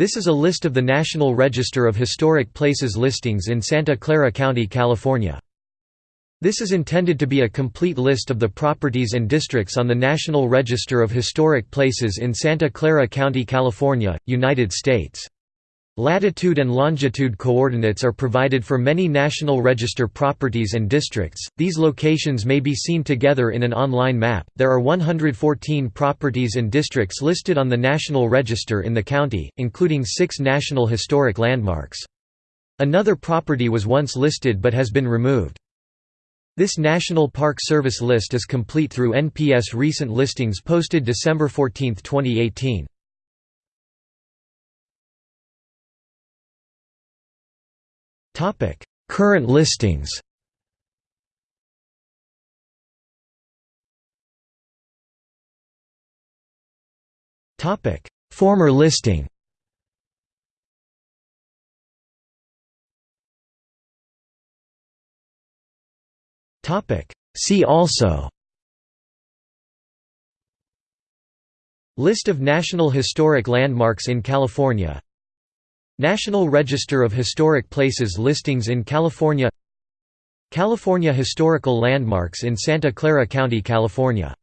This is a list of the National Register of Historic Places listings in Santa Clara County, California. This is intended to be a complete list of the properties and districts on the National Register of Historic Places in Santa Clara County, California, United States. Latitude and longitude coordinates are provided for many National Register properties and districts. These locations may be seen together in an online map. There are 114 properties and districts listed on the National Register in the county, including 6 National Historic Landmarks. Another property was once listed but has been removed. This National Park Service list is complete through NPS recent listings posted December 14, 2018. Current listings. Former listing. See also. List of National Historic Landmarks in California National Register of Historic Places listings in California California Historical Landmarks in Santa Clara County, California